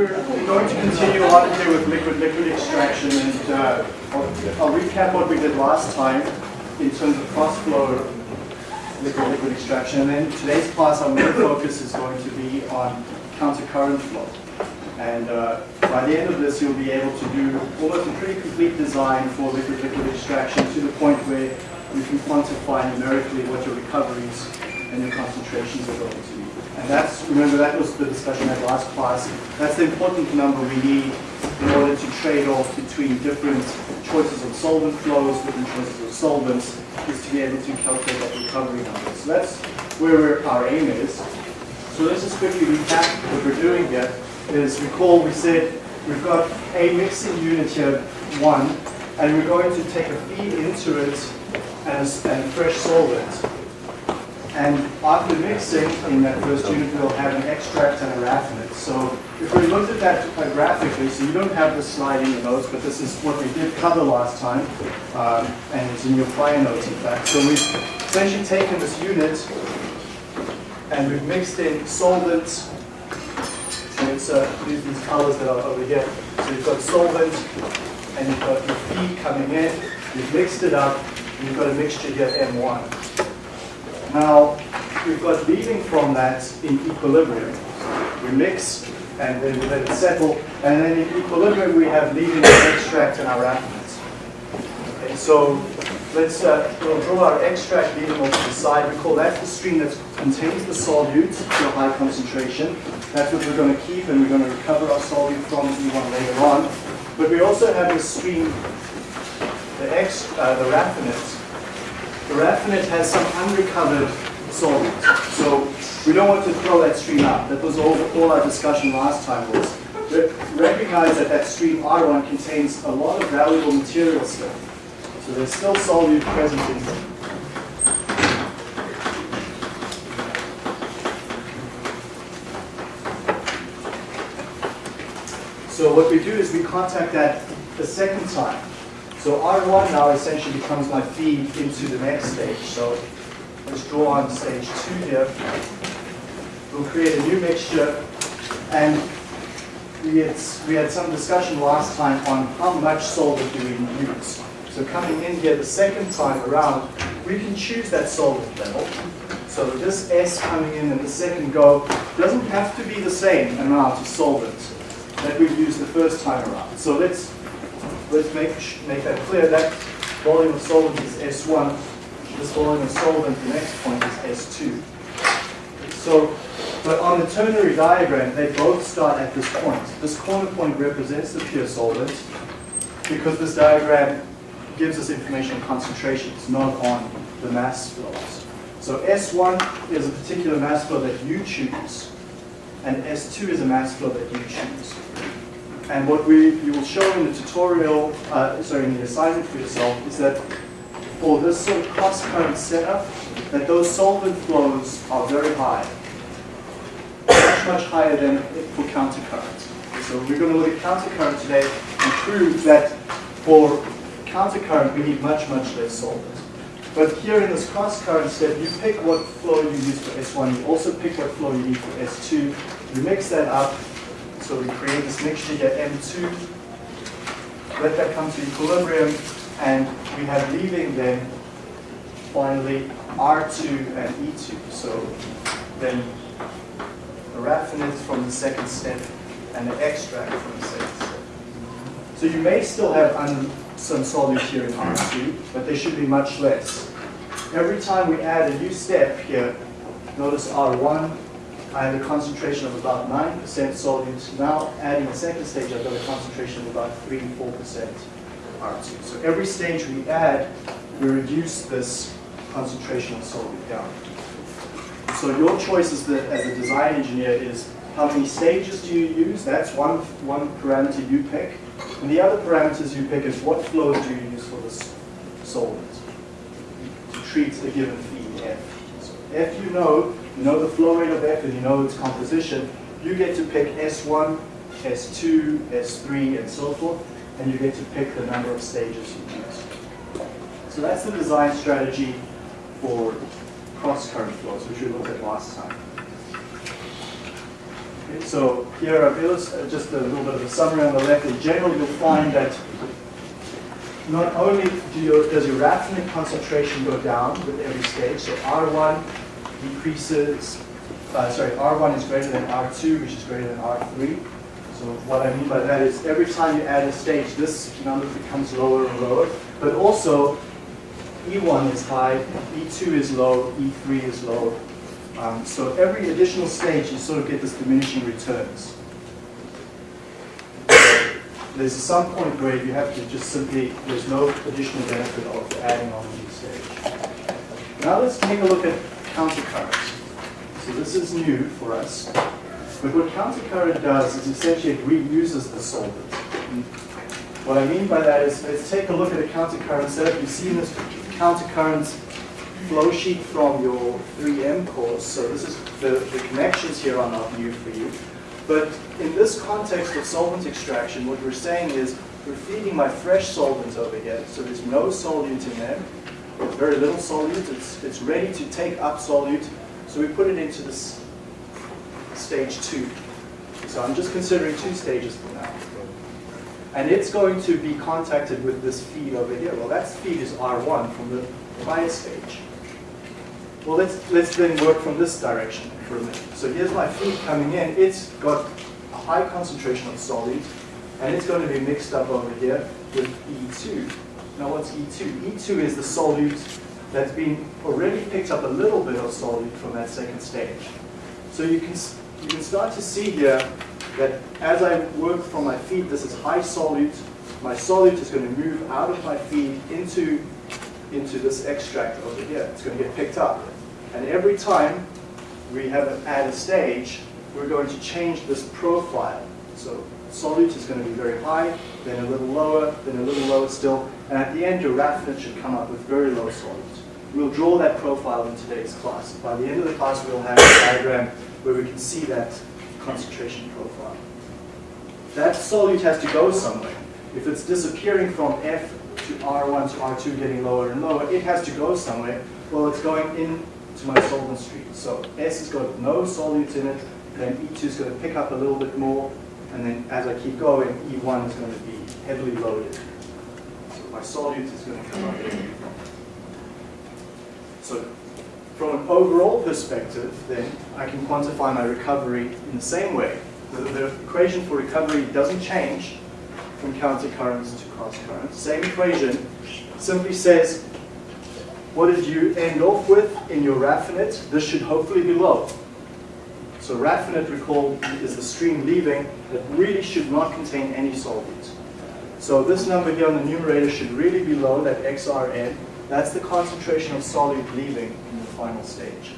we're going to continue on here with liquid-liquid extraction and uh, I'll, I'll recap what we did last time in terms of cross-flow liquid-liquid extraction. And then today's class, our main focus is going to be on counter-current flow. And uh, by the end of this, you'll be able to do almost a pretty complete design for liquid-liquid extraction to the point where you can quantify numerically what your recoveries and your concentrations are going to be. And that's, remember, that was the discussion at last class. That's the important number we need in order to trade off between different choices of solvent flows, different choices of solvents, is to be able to calculate that recovery number. So that's where our aim is. So let's just quickly recap what we're doing here. Is recall we said we've got a mixing unit here, one, and we're going to take a feed into it as and fresh solvent. And after mixing in that first unit, we'll have an extract and a raffinate. So if we looked at that graphically, so you don't have the slide in your notes, but this is what we did cover last time, um, and it's in your prior notes, in fact. So we've essentially taken this unit and we've mixed in solvents. So it's uh, these, these colors that are over here. So you've got solvent and you've got your feed coming in. You've mixed it up, and you've got a mixture here, M1. Now, we've got leaving from that in equilibrium. We mix and then we let it settle. And then in equilibrium, we have leaving the extract and our raffinates. Okay, so let's uh, we'll draw our extract leaving off to the side. We call that the stream that contains the solute to a high concentration. That's what we're going to keep, and we're going to recover our solute from E1 later on. But we also have the stream, the, ex, uh, the raffinate the raffinate has some unrecovered solvent. So we don't want to throw that stream out. That was all, all our discussion last time was. Recognize that that stream R1 contains a lot of valuable material still. So there's still solute present in it. So what we do is we contact that the second time. So R1 now essentially becomes my feed into the next stage. So let's draw on stage two here. We'll create a new mixture and we had, we had some discussion last time on how much solvent do we use. So coming in here the second time around, we can choose that solvent level. So this S coming in in the second go doesn't have to be the same amount of solvent that we used the first time around. So let's let's make, make that clear. That volume of solvent is S1. This volume of solvent, the next point is S2. So, but on the ternary diagram, they both start at this point. This corner point represents the pure solvent because this diagram gives us information on concentrations, not on the mass flows. So S1 is a particular mass flow that you choose, and S2 is a mass flow that you choose. And what we you will show in the tutorial, uh, sorry, in the assignment for yourself, is that for this sort of cross-current setup, that those solvent flows are very high, much, much higher than for countercurrent. So we're going to look at countercurrent today and prove that for countercurrent we need much, much less solvent. But here in this cross-current step, you pick what flow you use for S1, you also pick what flow you need for S2, you mix that up, so we create this mixture here, M2, let that come to equilibrium, and we have leaving then finally R2 and E2. So then the raffinate from the second step and the extract from the second step. So you may still have some solute here in R2, but they should be much less. Every time we add a new step here, notice R1 I have a concentration of about 9% solute. Now adding a second stage, I've got a concentration of about 3 4% R2. So every stage we add, we reduce this concentration of solute down. So your choice as, the, as a design engineer is how many stages do you use? That's one, one parameter you pick. And the other parameters you pick is what flows do you use for this solvent to treat a given feed F. So F you know, you know the flow rate of F and you know its composition, you get to pick S1, S2, S3, and so forth, and you get to pick the number of stages you use. So that's the design strategy for cross-current flows, which we looked at last time. Okay, so here I've illustrated uh, just a little bit of a summary on the left. In general, you'll find that not only do your, does your raffinate concentration go down with every stage, so R1 decreases, uh, sorry, R1 is greater than R2, which is greater than R3. So what I mean by that is every time you add a stage, this number becomes lower and lower. But also, E1 is high, E2 is low, E3 is low. Um, so every additional stage, you sort of get this diminishing returns. There's some point where you have to just simply, there's no additional benefit of adding on a new stage. Now let's take a look at countercurrents. So this is new for us. But what countercurrent does is essentially it reuses the solvent. What I mean by that is, let's take a look at a countercurrent setup. You've seen this countercurrent flow sheet from your 3M course. So this is the, the connections here are not new for you. But in this context of solvent extraction, what we're saying is we're feeding my fresh solvent over here. So there's no solute in there. Very little solute. It's, it's ready to take up solute. So we put it into this stage two. So I'm just considering two stages for now. And it's going to be contacted with this feed over here. Well, that feed is R1 from the prior stage. Well, let's, let's then work from this direction for a minute. So here's my feed coming in. It's got a high concentration of solute, and it's going to be mixed up over here with E2. Now what's E2? E2 is the solute that's been already picked up a little bit of solute from that second stage. So you can you can start to see here that as I work from my feed, this is high solute. My solute is going to move out of my feed into, into this extract over here. It's going to get picked up. And every time we have an add a stage, we're going to change this profile. So solute is going to be very high, then a little lower, then a little lower still, and at the end your raffinate should come up with very low solute. We'll draw that profile in today's class. By the end of the class we'll have a diagram where we can see that concentration profile. That solute has to go somewhere. If it's disappearing from F to R1 to R2 getting lower and lower, it has to go somewhere. Well, it's going into my solvent stream. So S has got no solutes in it, then E2 is going to pick up a little bit more, and then as I keep going, E1 is going to be heavily loaded. My solute is going to come up here. So from an overall perspective, then, I can quantify my recovery in the same way. The, the equation for recovery doesn't change from counter currents to cross currents. Same equation simply says, what did you end off with in your raffinate? This should hopefully be low. So raffinate, recall, is the stream leaving that really should not contain any solvent. So this number here on the numerator should really be low, that XRN. That's the concentration of solute leaving in the final stage.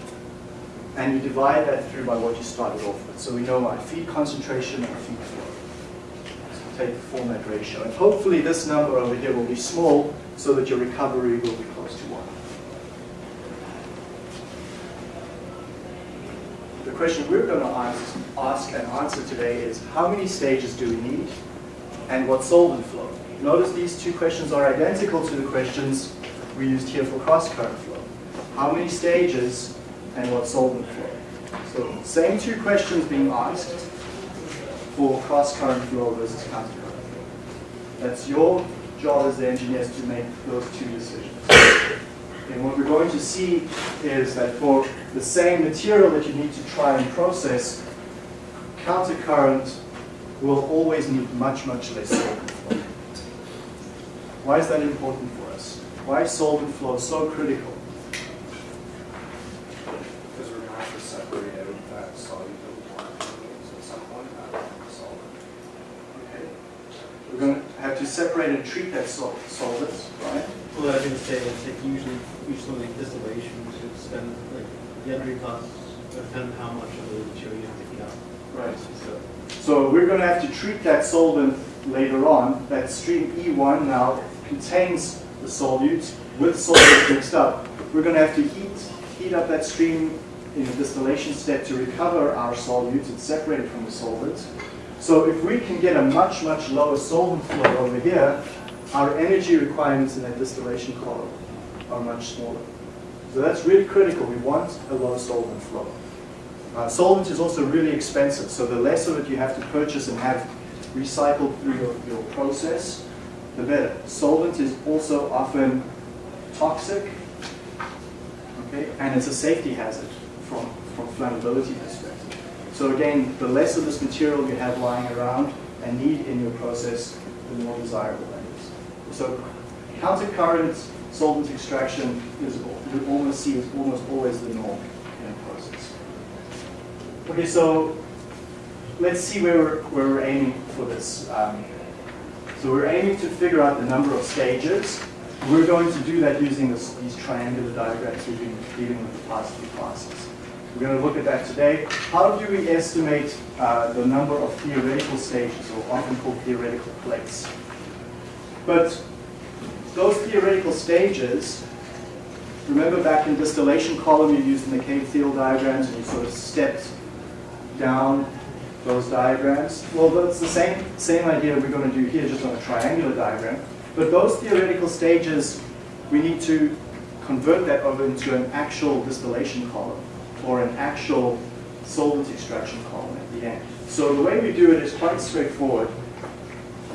And you divide that through by what you started off with. So we know our feed concentration and feed flow. So take the format ratio. And hopefully this number over here will be small so that your recovery will be close to 1. The question we're going to ask, ask and answer today is how many stages do we need and what solvent flow? Notice these two questions are identical to the questions we used here for cross-current flow how many stages, and what solvent flow. So same two questions being asked for cross-current flow versus counter-current flow. That's your job as the engineers to make those two decisions. And what we're going to see is that for the same material that you need to try and process, counter-current will always need much, much less solvent flow. Why is that important for us? Why is solvent flow so critical? Because we're going to have to separate out that soluble water at some point out of the solvent. Okay. We're going to have to separate and treat that sol solvents, right? Well, I was going to say, it's like usually, usually distillation, so it's then, like, the energy costs depend how much of the material you have to heat up. Right. So, so we're going to have to treat that solvent later on. That stream E1 now contains the solute with solvent mixed up. We're going to have to heat, heat up that stream in the distillation step to recover our solutes. It's separated from the solvent. So if we can get a much, much lower solvent flow over here, our energy requirements in that distillation column are much smaller. So that's really critical. We want a low solvent flow. Uh, solvent is also really expensive, so the less of it you have to purchase and have recycled through your, your process, the better. Solvent is also often toxic, okay, and it's a safety hazard from, from flammability perspective. So again, the less of this material you have lying around and need in your process, the more desirable that is. So counter-current solvent extraction is, you almost see is almost always the norm. Okay, so let's see where we're, where we're aiming for this. Um, so we're aiming to figure out the number of stages. We're going to do that using this, these triangular diagrams we've been dealing with the past few classes. We're going to look at that today. How do we estimate uh, the number of theoretical stages, or often called theoretical plates? But those theoretical stages, remember back in distillation column you used the McCabe-Thiele diagrams and you sort of stepped down those diagrams. Well, that's the same, same idea we're going to do here, just on a triangular diagram. But those theoretical stages, we need to convert that over into an actual distillation column or an actual solvent extraction column at the end. So the way we do it is quite straightforward.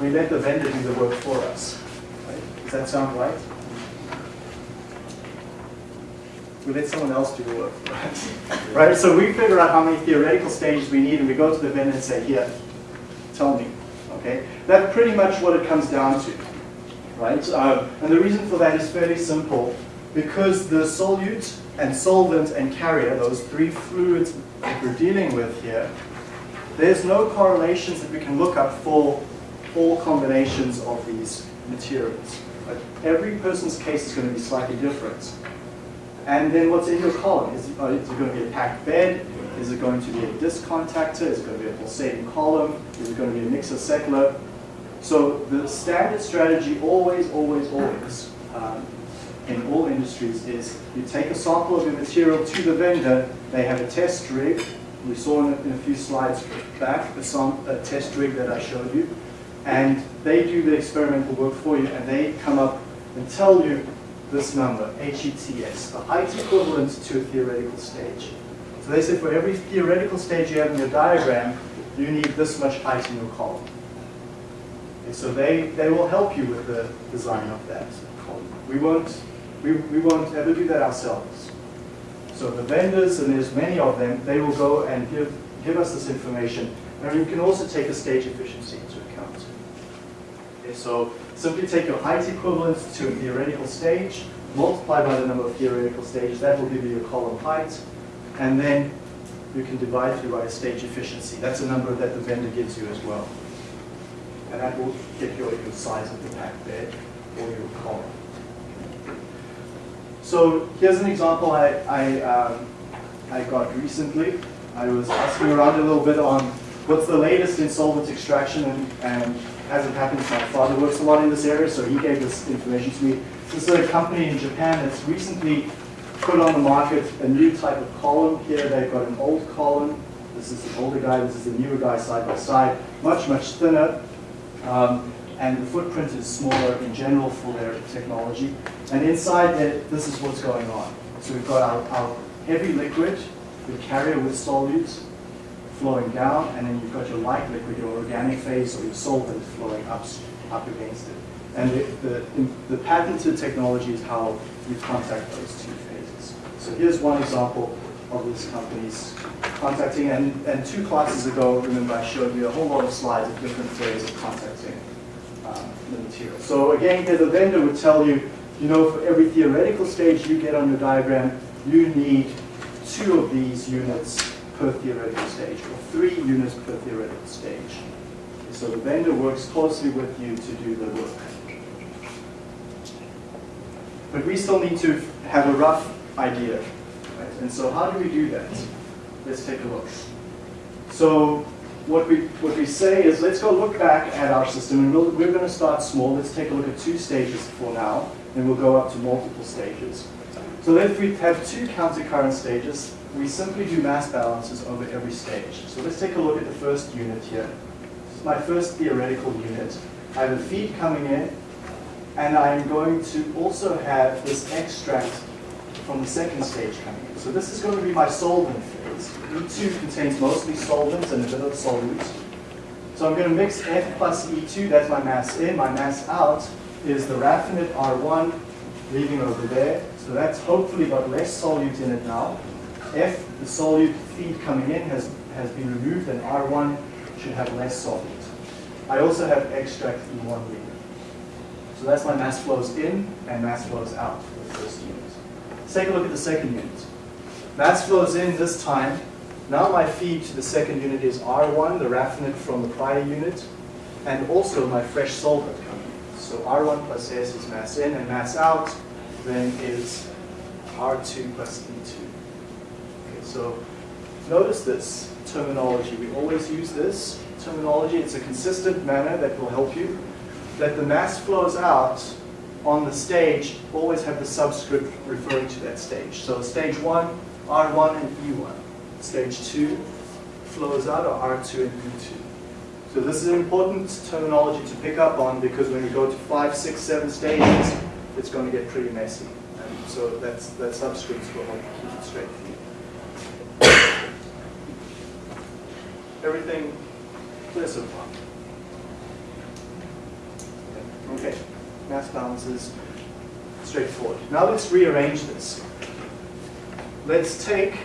We let the vendor do the work for us. Right? Does that sound right? We let someone else do the work for us. right? So we figure out how many theoretical stages we need and we go to the vendor and say, here, tell me. Okay? That's pretty much what it comes down to. Right? Um, and the reason for that is fairly simple. Because the solute and solvent and carrier, those three fluids that we're dealing with here, there's no correlations that we can look up for all combinations of these materials. Right? Every person's case is going to be slightly different. And then what's in your column? Is, uh, is it going to be a packed bed? Is it going to be a disc contactor? Is it going to be a pulsating column? Is it going to be a mixer settler? So the standard strategy always, always, always um, in all industries is you take a sample of your material to the vendor, they have a test rig, we saw in a, in a few slides back, a test rig that I showed you, and they do the experimental work for you and they come up and tell you this number, HETS, the height equivalent to a theoretical stage. So they say for every theoretical stage you have in your diagram, you need this much height in your column. And so they, they will help you with the design of that column. We won't, we, we won't ever do that ourselves. So the vendors, and there's many of them, they will go and give, give us this information. And you can also take a stage efficiency into account. Okay, so simply take your height equivalent to a theoretical stage, multiply by the number of theoretical stages, that will give you your column height, and then you can divide through by a stage efficiency. That's a number that the vendor gives you as well. And that will get your, your size of the pack bed or your column. So here's an example I, I, um, I got recently. I was asking around a little bit on what's the latest in solvent extraction and, and as it happens, my father works a lot in this area, so he gave this information to me. This is a company in Japan that's recently put on the market a new type of column. Here they've got an old column. This is the older guy, this is the newer guy side by side. Much, much thinner. Um, and the footprint is smaller in general for their technology. And inside it, this is what's going on. So we've got our, our heavy liquid, the carrier with solutes flowing down, and then you've got your light liquid, your organic phase, or your solvent flowing up, up against it. And the, the, the patented technology is how you contact those two phases. So here's one example of this company's contacting, and, and two classes ago, remember I showed you a whole lot of slides of different ways of contacting um, the material. So again, here the vendor would tell you, you know, for every theoretical stage you get on your diagram, you need two of these units per theoretical stage, or three units per theoretical stage. So the vendor works closely with you to do the work. But we still need to have a rough idea. Right? And so how do we do that? Let's take a look. So what we, what we say is let's go look back at our system and we'll, we're going to start small. Let's take a look at two stages for now, and we'll go up to multiple stages. So if we have two counter current stages, we simply do mass balances over every stage. So let's take a look at the first unit here. This is my first theoretical unit. I have a feed coming in, and I'm going to also have this extract from the second stage coming in. So this is going to be my solvent phase. E2 contains mostly solvents and a bit of solute. So I'm going to mix F plus E2, that's my mass in. My mass out is the raffinate R1 leaving over there. So that's hopefully got less solute in it now. F, the solute feed coming in, has, has been removed, and R1 should have less solute. I also have extract E1 leaving. So that's my mass flows in and mass flows out for the first unit. Let's take a look at the second unit. Mass flows in this time. Now my feed to the second unit is R1, the raffinate from the prior unit, and also my fresh solvent coming in. So R1 plus S is mass in, and mass out then is R2 plus E2. So notice this terminology. We always use this terminology. It's a consistent manner that will help you that the mass flows out on the stage always have the subscript referring to that stage. So stage 1, R1 and E1. Stage 2 flows out are R2 and E2. So this is an important terminology to pick up on because when you go to 5, 6, 7 stages, it's going to get pretty messy. And so that's, that subscripts will help keep it straight for you. Everything clear so far? Okay, mass balances, straightforward. Now let's rearrange this. Let's take,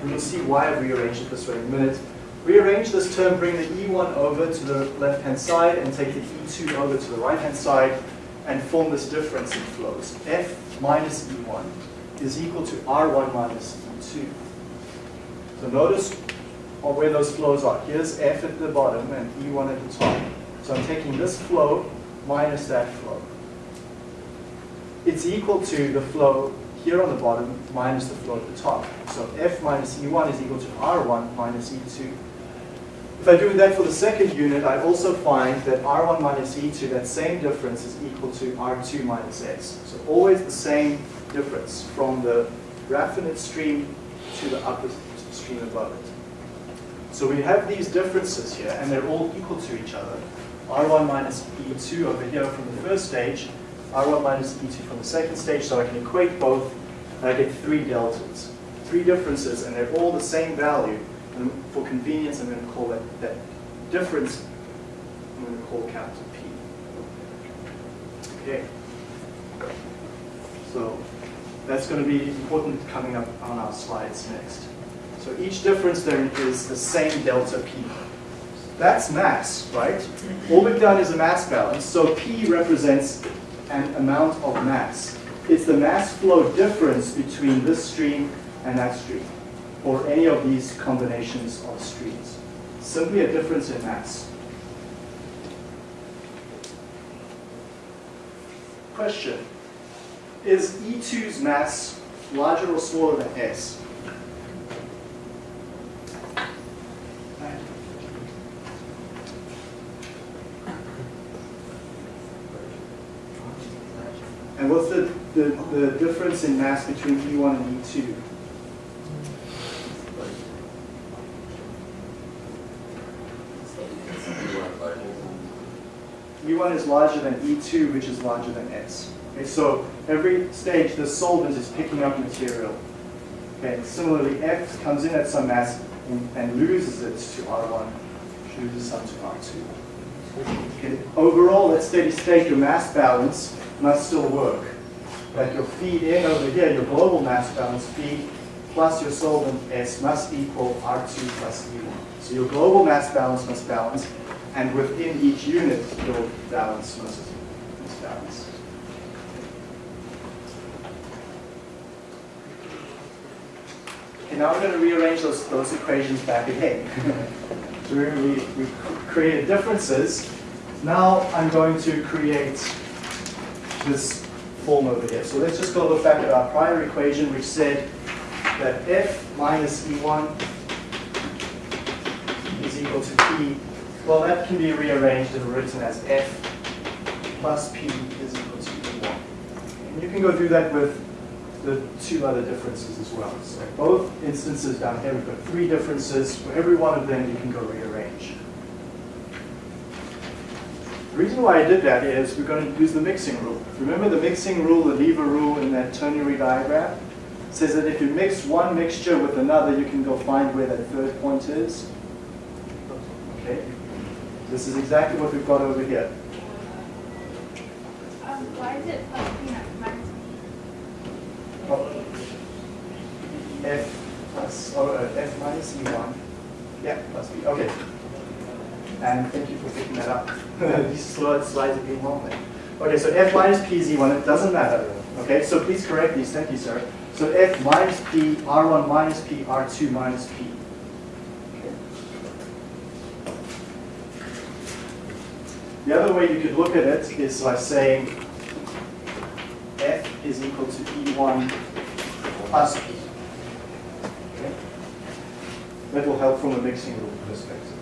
and you'll see why I've rearranged it this way in a minute. Rearrange this term, bring the E1 over to the left-hand side and take the E2 over to the right-hand side and form this difference in flows. F minus E1 is equal to R1 minus E2. So notice where those flows are. Here's F at the bottom and E1 at the top. So I'm taking this flow minus that flow. It's equal to the flow here on the bottom minus the flow at the top. So F minus E1 is equal to R1 minus E2. If I do that for the second unit, I also find that R1 minus E2, that same difference is equal to R2 minus S. So always the same difference from the raffinate stream to the upper stream above it. So we have these differences here, and they're all equal to each other. R1 minus E2 over here from the first stage, R1 minus E2 from the second stage, so I can equate both, and I get three deltas. Three differences, and they're all the same value. And for convenience, I'm going to call that, that difference, I'm going to call capital P. Okay. So that's going to be important coming up on our slides next. So each difference there is the same delta P. That's mass, right? All we've done is a mass balance, so P represents an amount of mass. It's the mass flow difference between this stream and that stream, or any of these combinations of streams. Simply a difference in mass. Question. Is E2's mass larger or smaller than S? And what's the, the, difference in mass between E1 and E2? E1 is larger than E2, which is larger than S. Okay, so every stage, the solvent is picking up material. Okay, similarly, F comes in at some mass and, and loses it to R1, loses some to R2. Okay, overall, at steady state, your mass balance must still work. That your feed in eh, over here, your global mass balance feed plus your solvent S must equal R2 plus E1. So your global mass balance must balance, and within each unit, your balance must, must balance. Okay, now we're going to rearrange those, those equations back again. so we, we created differences. Now I'm going to create this form over here. So let's just go look back at our prior equation which said that f minus e1 is equal to p. Well, that can be rearranged and written as f plus p is equal to e1. And you can go do that with the two other differences as well. So both instances down here, we've got three differences. For every one of them, you can go rearrange. The reason why I did that is we're going to use the mixing rule. Remember the mixing rule, the lever rule in that ternary diagram? says that if you mix one mixture with another, you can go find where that third point is. Okay. This is exactly what we've got over here. Um, why is it plus P not minus P? F plus, oh, uh, F minus E1. Yeah, plus B, okay. And thank you for picking that up. These slides are being there. Okay, so F minus P is E1, it doesn't matter. Okay, so please correct these, thank you, sir. So F minus P, R1 minus P, R2 minus P. The other way you could look at it is by saying F is equal to E1 plus P. Okay? That will help from a mixing rule perspective.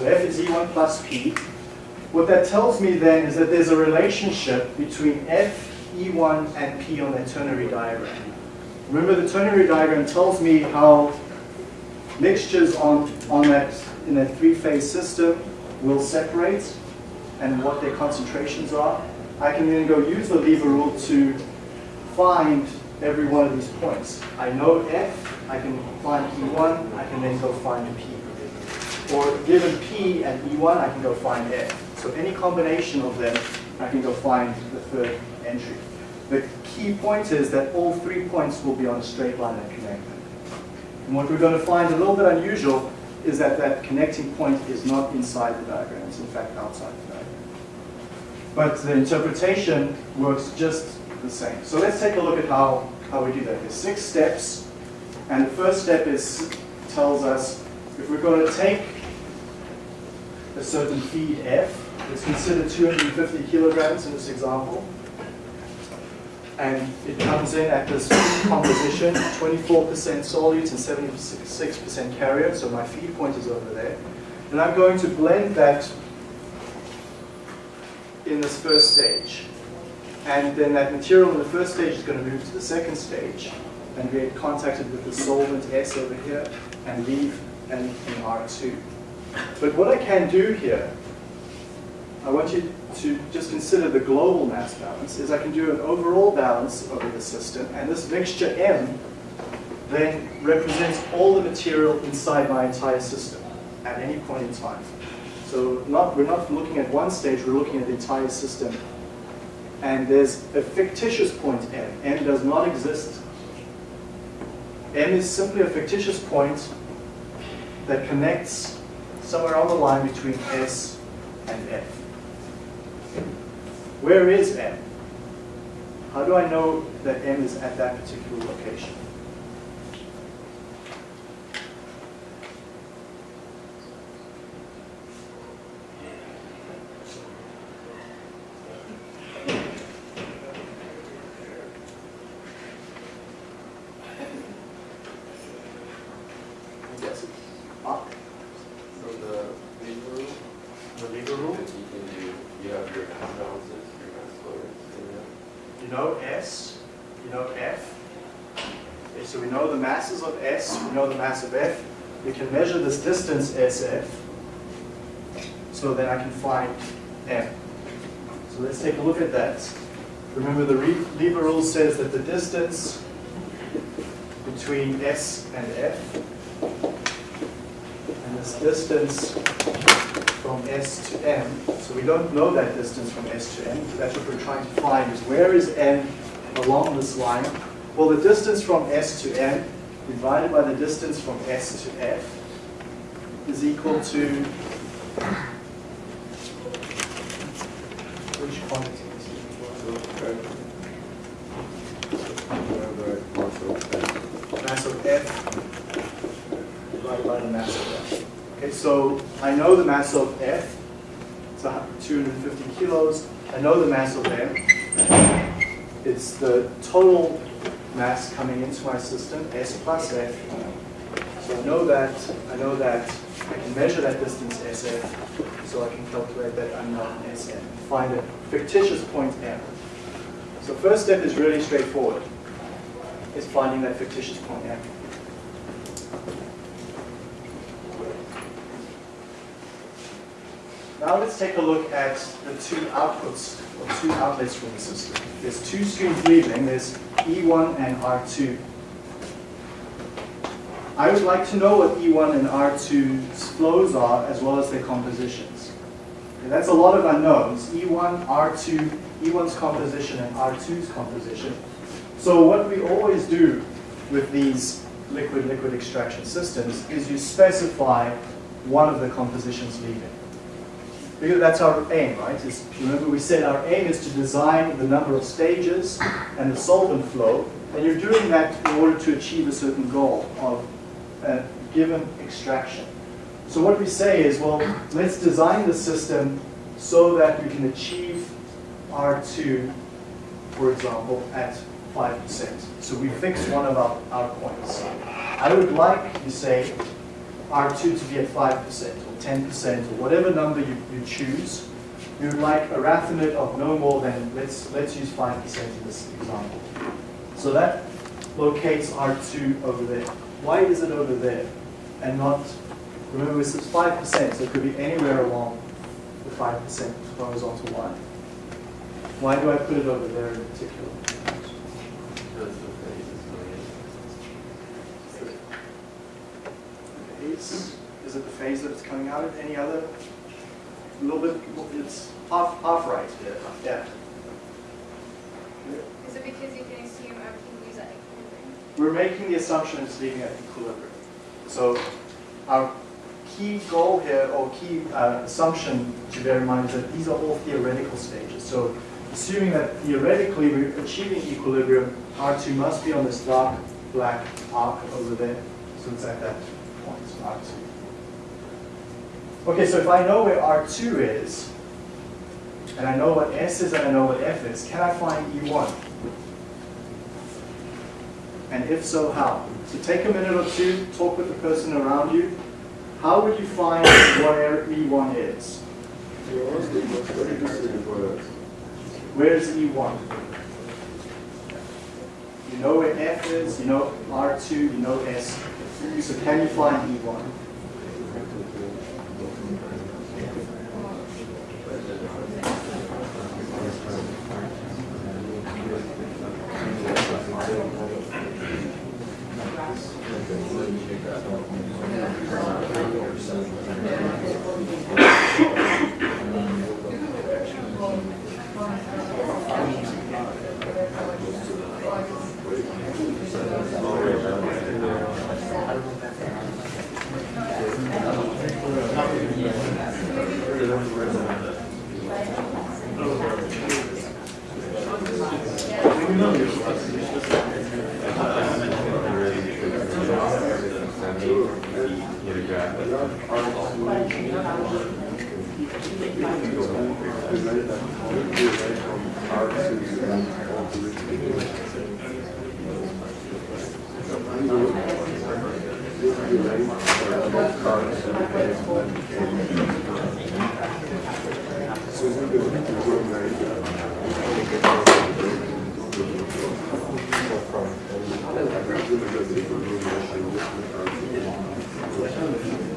So F is E1 plus P. What that tells me then is that there's a relationship between F, E1, and P on that ternary diagram. Remember the ternary diagram tells me how mixtures on, on that, in that three-phase system will separate and what their concentrations are. I can then go use the lever rule to find every one of these points. I know F, I can find P1, I can then go find P. Or given P and E1, I can go find F. So any combination of them, I can go find the third entry. The key point is that all three points will be on a straight line that connect them. And what we're going to find a little bit unusual is that that connecting point is not inside the diagram, it's in fact outside the diagram. But the interpretation works just the same. So let's take a look at how, how we do that. There's six steps, and the first step is tells us if we're going to take a certain feed F, let's consider 250 kilograms in this example, and it comes in at this composition, 24% solute and 76% carrier, so my feed point is over there. And I'm going to blend that in this first stage. And then that material in the first stage is going to move to the second stage and get contacted with the solvent S over here and leave and in R2. But what I can do here, I want you to just consider the global mass balance, is I can do an overall balance over the system, and this mixture M then represents all the material inside my entire system at any point in time. So not, we're not looking at one stage, we're looking at the entire system. And there's a fictitious point M. M does not exist. M is simply a fictitious point that connects somewhere on the line between S and F. Where is M? How do I know that M is at that particular location? Yes, it's up. From the lever rule, The lever rule. you can do, you have your mass balances, your mass flows, in there. You know S, you know F. Okay, so we know the masses of S, we know the mass of F. We can measure distance SF. So then I can find M. So let's take a look at that. Remember the lever rule says that the distance between S and F, and this distance from S to M, so we don't know that distance from S to M, so that's what we're trying to find is where is M along this line? Well, the distance from S to M divided by the distance from S to F is equal to which quantity? Mass of F divided by the mass of F. Okay, so I know the mass of F, it's a hu- 250 kilos. I know the mass of M. It's the total mass coming into my system, S plus F. So I know that, I know that I can measure that distance SF, so I can calculate that unknown Sm, find a fictitious point M. So first step is really straightforward is finding that fictitious point M. Now let's take a look at the two outputs or two outlets from the system. There's two streams leaving, there's E1 and R2. I would like to know what E1 and R2's flows are as well as their compositions. Okay, that's a lot of unknowns, E1, R2, E1's composition and R2's composition. So what we always do with these liquid-liquid extraction systems is you specify one of the compositions leaving. Because that's our aim, right? Is, remember we said our aim is to design the number of stages and the solvent flow, and you're doing that in order to achieve a certain goal of a given extraction. So what we say is, well, let's design the system so that we can achieve R2, for example, at 5%. So we fix one of our, our points. I would like, you say, R2 to be at 5% or 10% or whatever number you, you choose. You would like a raffinate of no more than, let's, let's use 5% in this example. So that locates R2 over there. Why is it over there and not, remember this is 5%, so it could be anywhere along the 5% horizontal line. Why do I put it over there in particular? Because the phase is is it the phase that it's coming out of? Any other? A little bit, it's half, half right. Yeah. Is it because you can assume everything leaves at equilibrium? We're making the assumption it's leaving at equilibrium. So our key goal here, or key uh, assumption to bear in mind is that these are all theoretical stages. So assuming that theoretically we're achieving equilibrium, R2 must be on this dark black arc over there. So it's at that point, R2. Okay, so if I know where R2 is, and I know what S is and I know what F is, can I find E1? And if so, how? So take a minute or two, talk with the person around you. How would you find where E1 is? Where's E1? You know where F is, you know R2, you know S. So can you find E E1?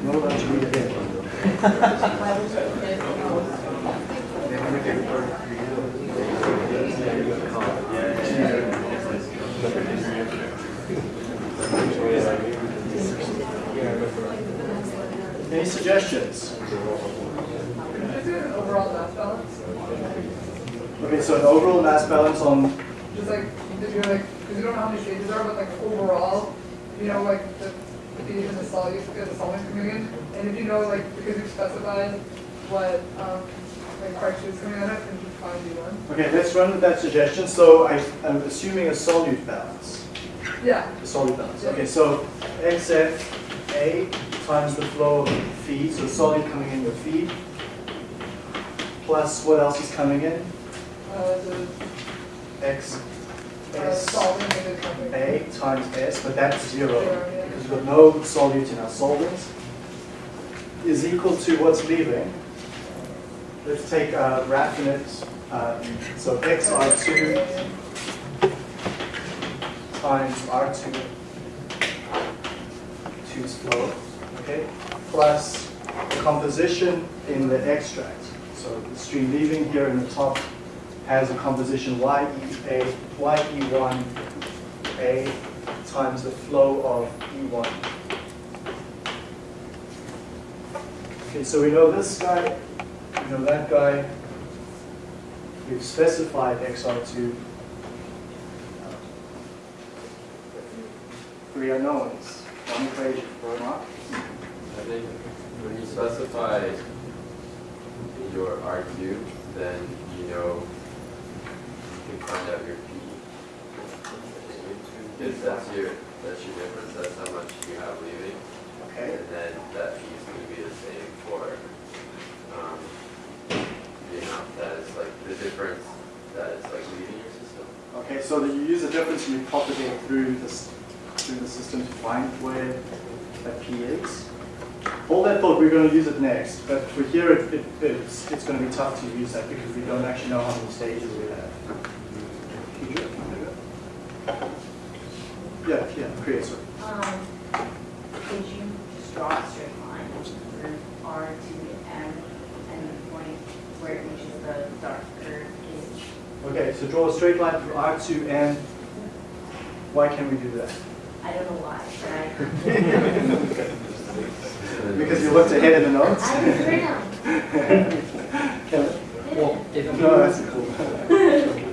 No, that should be it. Any suggestions? overall mass balance. Okay, so an overall mass balance on, Just like, if you're like, because you don't know how many stages there are, but like overall, you know, like the pH and the solute, the solvent coming in, and if you know, like, because you've specified what, um, like fraction is coming out of, and you find you one. okay, let's run with that suggestion. So I, I'm assuming a solute balance. Yeah, A solute balance. Okay, so XFA times the flow of feed, so solute coming in with feed, plus what else is coming in? uh, the, X uh, S solvent and the something. A times S, but that's zero, because we've got no solute in our solvents, is equal to what's leaving. Let's take uh, raffinate, uh, so XR2 times R2, 2's flow, okay, plus the composition in the extract. So the stream leaving here in the top has a composition YEA, YE1A times the flow of E1. Okay, so we know this guy, we know that guy. We've specified XR2. Three unknowns, one equation for Mark. When you specify your R2, then you know you can find out your P. Because that's your, that's your difference, that's how much you have leaving. Okay. And then that P is gonna be the same for, um, the amount that is like, the difference that is like leaving your system. Okay, so that you use the difference and you propagate through this through the system to find where that P is. Hold that thought, we're going to use it next, but for here it, it, it's, it's going to be tough to use that because we don't actually know how many stages we have. Yeah, yeah, create, sorry. Um, could you just draw a straight line through R to M and the point where it reaches the darker gauge? Okay, so draw a straight line through R to M. Why can we do that? I don't know why, but I, Because you looked ahead in the notes? I was around. Well, if No, that's cool.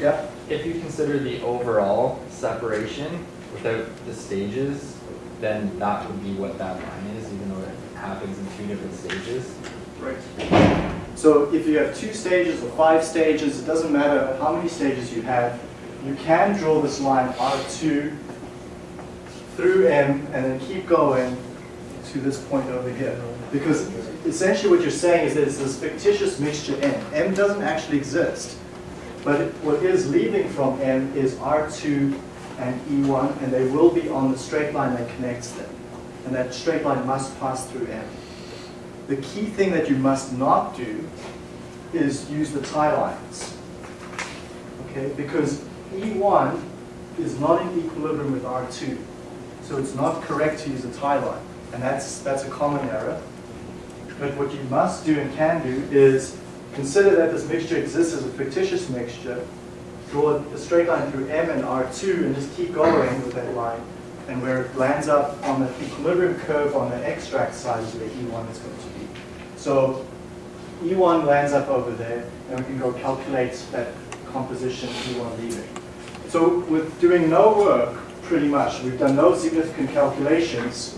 Yeah, if you consider the overall separation without the stages, then that would be what that line is, even though it happens in two different stages. right. So if you have two stages or five stages, it doesn't matter how many stages you have, you can draw this line R2 through M and then keep going to this point over here. Because essentially what you're saying is that it's this fictitious mixture M. M doesn't actually exist. But what is leaving from M is R2 and E1, and they will be on the straight line that connects them. And that straight line must pass through M. The key thing that you must not do is use the tie lines. Okay, because E1 is not in equilibrium with R2. So it's not correct to use a tie line. And that's, that's a common error. But what you must do and can do is consider that this mixture exists as a fictitious mixture, draw a straight line through M and R2 and just keep going with that line. And where it lands up on the equilibrium curve on the extract side is where E1 is going to be. So E1 lands up over there, and we can go calculate that composition E1 leaving. So with doing no work, pretty much, we've done no significant calculations,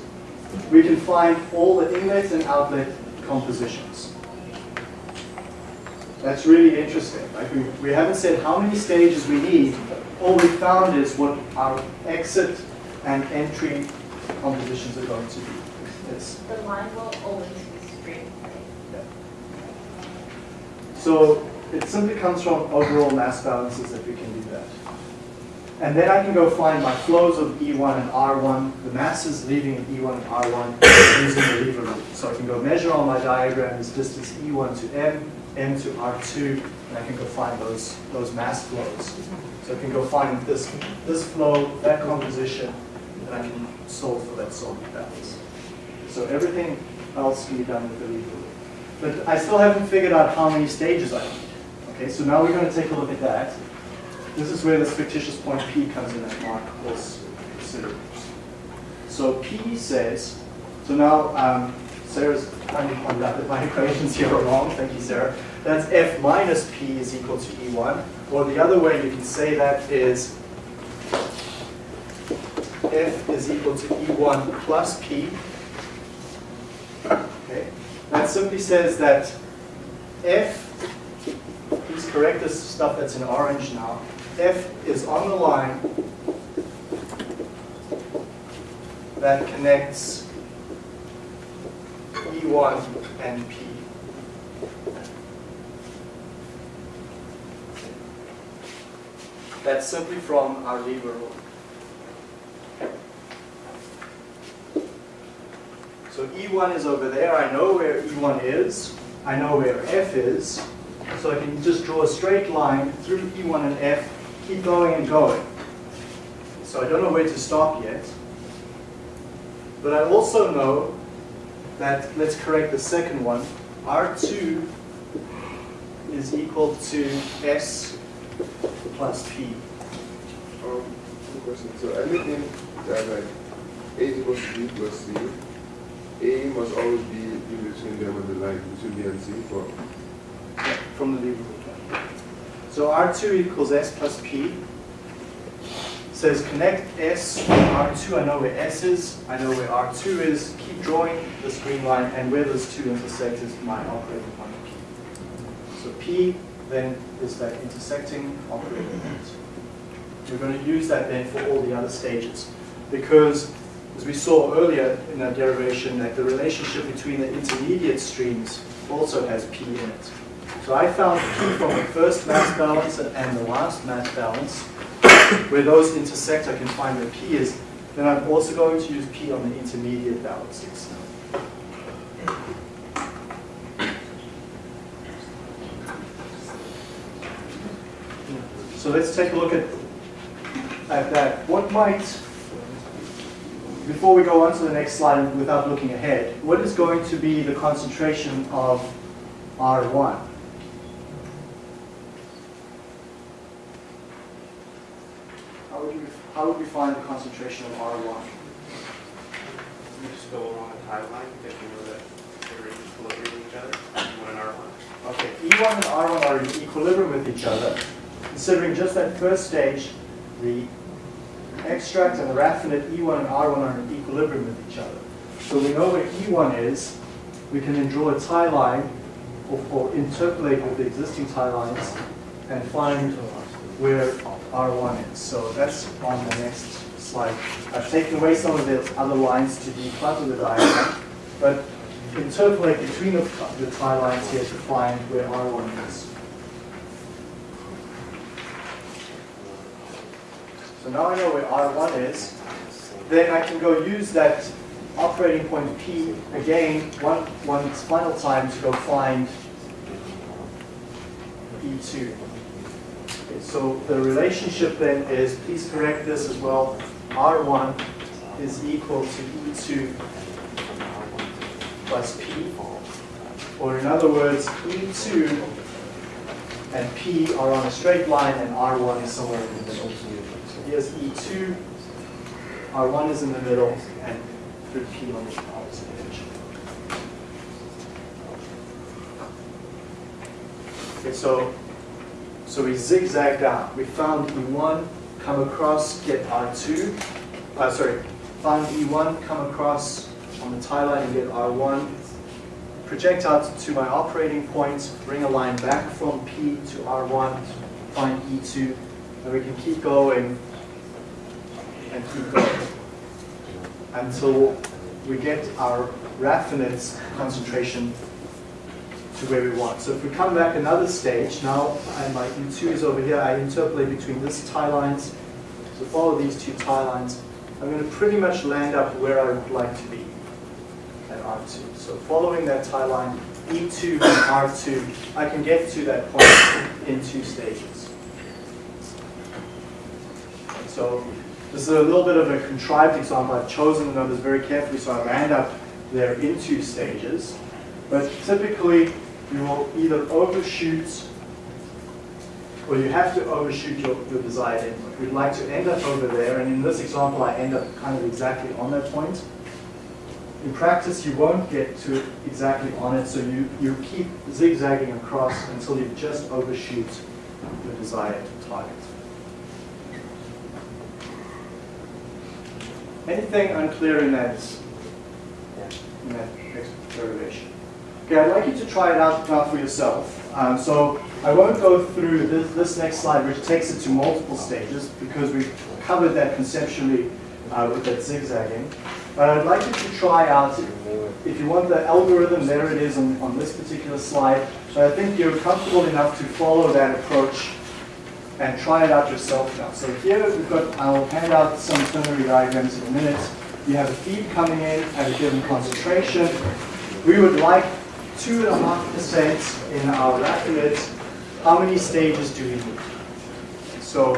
we can find all the inlet and outlet compositions. That's really interesting. Like we, we haven't said how many stages we need. All we found is what our exit and entry compositions are going to be. It's, The line will always be straight, yeah. So it simply comes from overall mass balances that we can do that. And then I can go find my flows of E1 and R1, the masses leaving in E1 and R1 using the lever. So I can go measure on my diagram this distance E1 to M, M to R2, and I can go find those, those mass flows. So I can go find this, this flow, that composition, and I can solve for that solvent balance. So everything else can be done with the lever. But I still haven't figured out how many stages I need. Okay, so now we're going to take a look at that. This is where this fictitious point P comes in that Mark was considering. So P says, so now um, Sarah's pointed out that my equations here are wrong. Thank you, Sarah. That's F minus P is equal to E1. Or the other way you can say that is F is equal to E1 plus P. Okay. That simply says that F, please correct this stuff that's in orange now. F is on the line that connects E1 and P. That's simply from our lever rule. So E1 is over there. I know where E1 is. I know where F is. So I can just draw a straight line through E1 and F, keep going and going. So I don't know where to stop yet. But I also know that, let's correct the second one, R2 is equal to S plus P. Um, question. So anything that like A is equals to B plus C, A must always be in between them and the line, between B and C for from the lever. So R2 equals S plus P. Says connect S with R2. I know where S is. I know where R2 is. Keep drawing this green line, and where those two intersect is my operating point P. So P then is that intersecting operating point. We're going to use that then for all the other stages, because as we saw earlier in that derivation, that the relationship between the intermediate streams also has P in it. So I found P from the first mass balance and the last mass balance. Where those intersect, I can find where P is. Then I'm also going to use P on the intermediate balances. So let's take a look at, at that. What might, before we go on to the next slide without looking ahead, what is going to be the concentration of R1? How would you, how would we find the concentration of R1? You just go along a tie line, if you know that they're in equilibrium with each other, one and R one. Okay, E1 and R1 are in equilibrium with each other. Considering just that first stage, the extract and the raffinate E1 and R1 are in equilibrium with each other. So we know where E1 is. We can then draw a tie line or, or interpolate with the existing tie lines and find where R1 is. So that's on the next slide. I've taken away some of the other lines to declutter the diagram, but interpolate between the, the lines here to find where R1 is. So now I know where R1 is. Then I can go use that operating point P again one, one final time to go find E2. So the relationship then is, please correct this as well, R1 is equal to E2 plus P. Or in other words, E2 and P are on a straight line and R1 is somewhere in the middle. So here's E2, R1 is in the middle, and through P on the opposite edge. Okay, so, so we zigzag down. We found E1, come across, get R2. Uh, sorry, found E1, come across on the tie line and get R1. Project out to my operating point, bring a line back from P to R1, find E2, and we can keep going and keep going until we get our raffinate's concentration to where we want. So if we come back another stage, now my E2 is over here, I interpolate between these tie lines. So follow these two tie lines. I'm going to pretty much land up where I would like to be at R2. So following that tie line, E2 and R2, I can get to that point in two stages. So this is a little bit of a contrived example. I've chosen the numbers very carefully so I land up there in two stages. But typically, you will either overshoot or you have to overshoot your, your desired endpoint. We'd like to end up over there, and in this example, I end up kind of exactly on that point. In practice, you won't get to exactly on it, so you, you keep zigzagging across until you just overshoot the desired target. Anything unclear in that, in that derivation? Okay, I'd like you to try it out now for yourself. Um, so I won't go through this, this next slide, which takes it to multiple stages, because we've covered that conceptually uh, with that zigzagging. But I'd like you to try out, if you want the algorithm, there it is on, on this particular slide. But I think you're comfortable enough to follow that approach and try it out yourself now. So here we've got, I'll hand out some ternary diagrams in a minute. You have a feed coming in at a given concentration. We would like two and a half percent in our raffinate. How many stages do we need? So,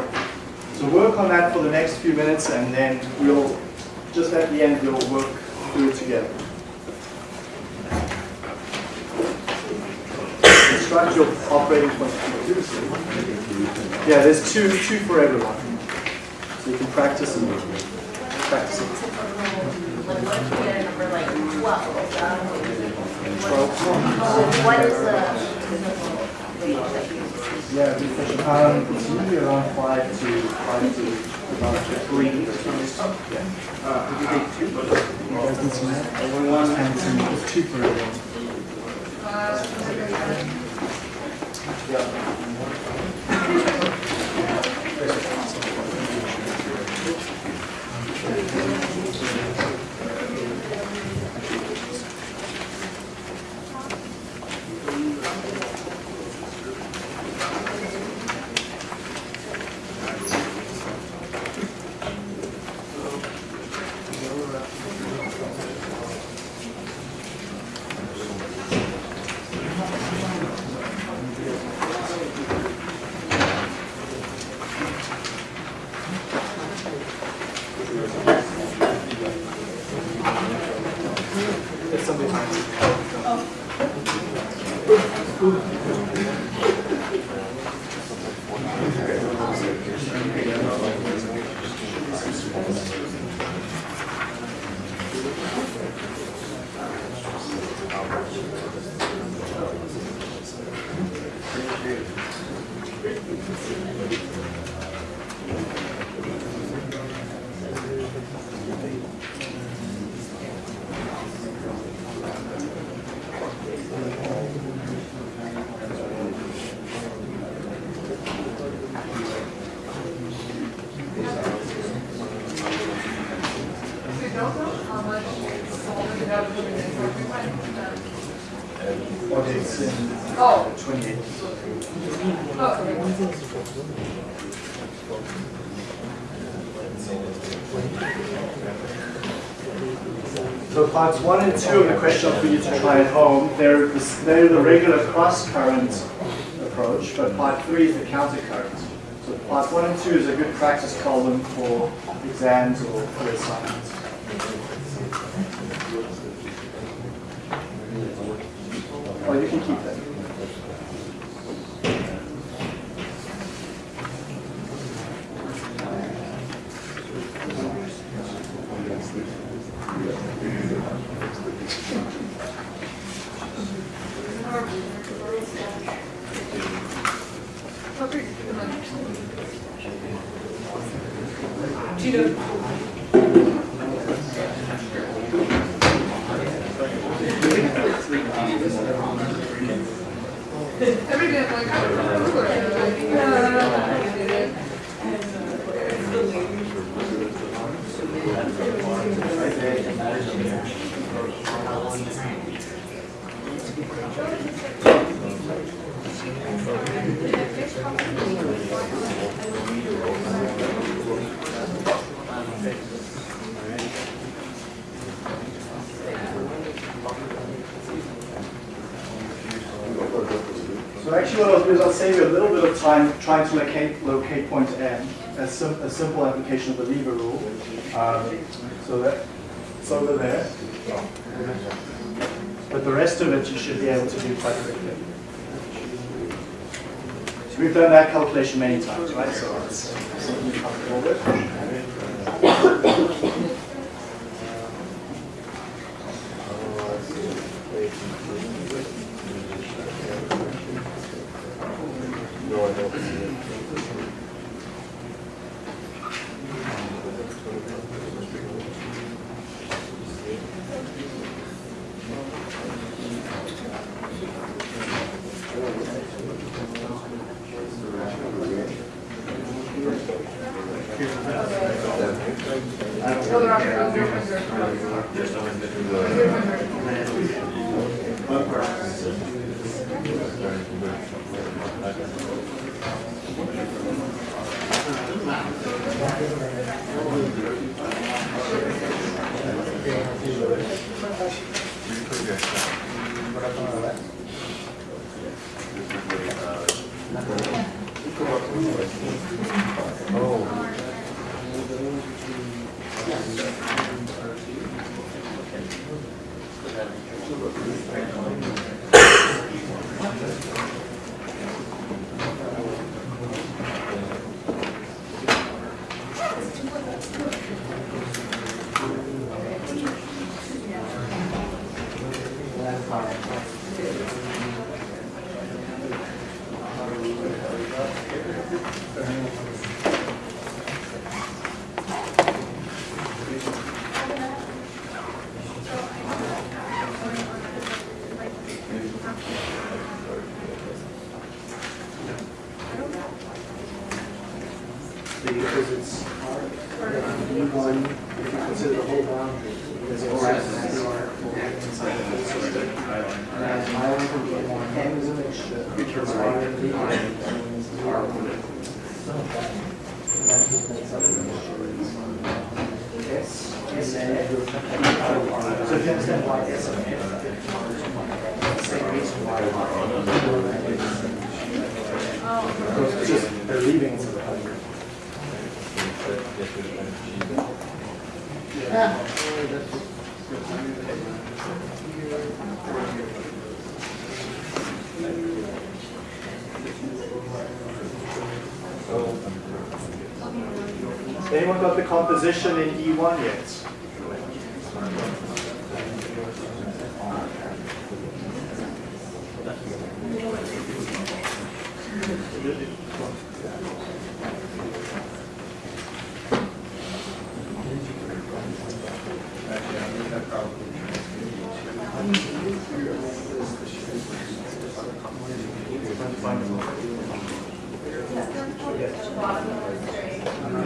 so work on that for the next few minutes and then we'll, just at the end, we'll work through it together. construct your operating point. Yeah, there's two, two for everyone. So you can practice and practice it. So what is the you? Yeah. Um, it's usually around five to, five to about three. Yeah. You guys need some more? And some, there's two for everyone. Uh, parts one and two of the question for you to try at home, they're, the- they're the regular cross-current approach, but part three is the counter-current. So part one and two is a good practice column for exams or for assignments. Oh, you can keep that. So actually what I'll do is I'll save you a little bit of time trying to locate, locate point M, a, sim, a simple application of the lever rule. Um, so that it's over there. But the rest of it you should be able to do quite quickly. So we've done that calculation many times, right? So it's something you're comfortable with. Спасибо. Anyone got the composition in E1 yet?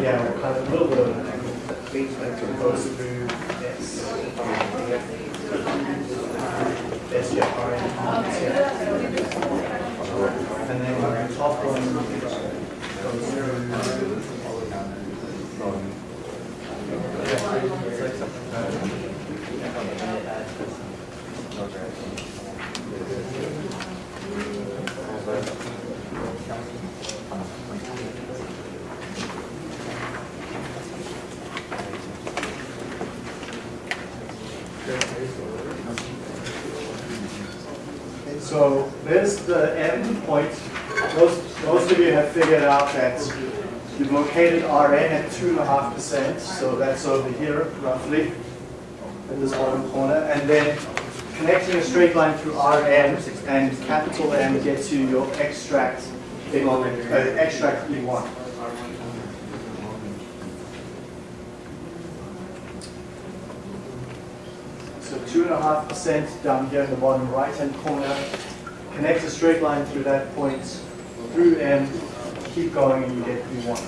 Yeah, kind of a little bit of an angle. Like to goes through S. S, yeah, R, N, yeah. And then the top one goes through. And so there's the end point. Most, most of you have figured out that you've located Rn at two and a half percent, so that's over here roughly at this bottom corner, and then connecting a straight line through Rn and capital M gets you your extract, uh, extract E1. So two and a half percent down here in the bottom right-hand corner. Connect a straight line through that point, through M, keep going and you get E1.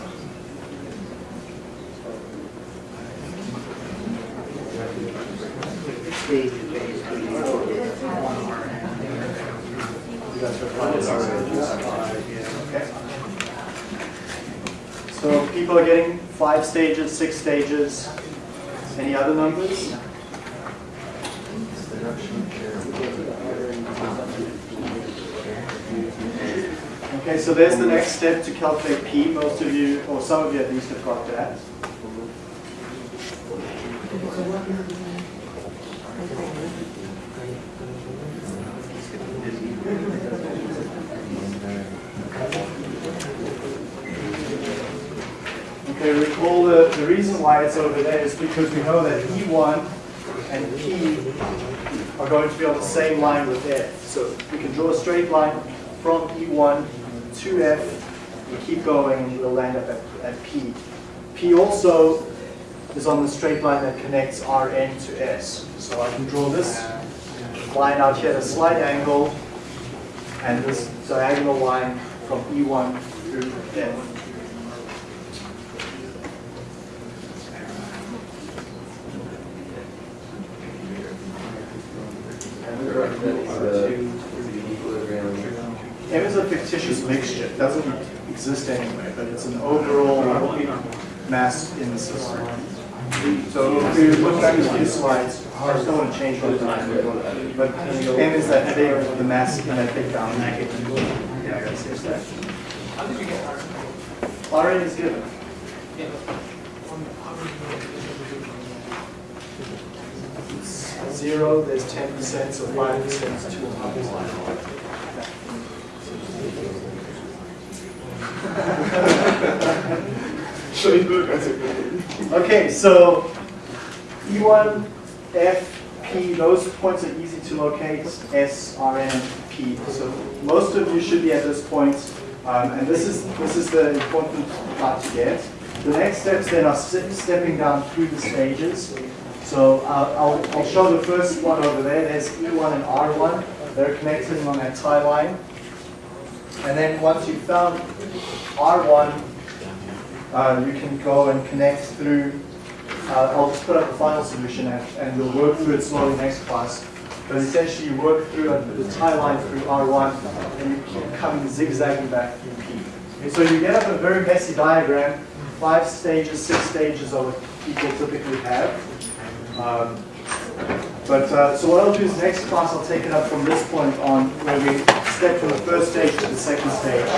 Okay. So people are getting five stages, six stages. Any other numbers? Okay, so there's the next step to calculate P. Most of you, or some of you at least, have got that. Okay, recall the, the reason why it's over there is because we know that E1 and P are going to be on the same line with F. So we can draw a straight line from E1 to F, and keep going, and we'll land up at, at P. P also is on the straight line that connects Rn to S. So I can draw this line out here at a slight angle, and this diagonal line from E1 through F. M is a fictitious mixture. It doesn't exist anyway, but it's an overall mass in the system. So if we look back at these slides, I don't want to change one time, but M is that big, the mass in that big boundary. Yeah, I gotta say that. Rn is given. It's Zero, there's ten percent, so five percent is two and a half percent. So you look at it. Okay, so E1, F, P, those points are easy to locate, S, Rn, P. So most of you should be at this point, um, and this is, this is the important part to get. The next steps then are stepping down through the stages. So uh, I'll, I'll show the first one over there. There's E1 and R1. They're connected on that tie line. And then once you've found R1, uh, you can go and connect through uh, I'll just put up the final solution and, and we'll work through it slowly next class. But essentially you work through the tie line through R1 and you keep coming zigzagging back through P. Okay, so you get up a very messy diagram, five stages, six stages are what people typically have. Um, but, uh, so what I'll do is next class I'll take it up from this point on where we step from the first stage to the second stage.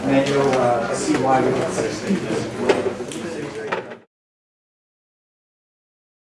And then you'll uh, see why we get six stages.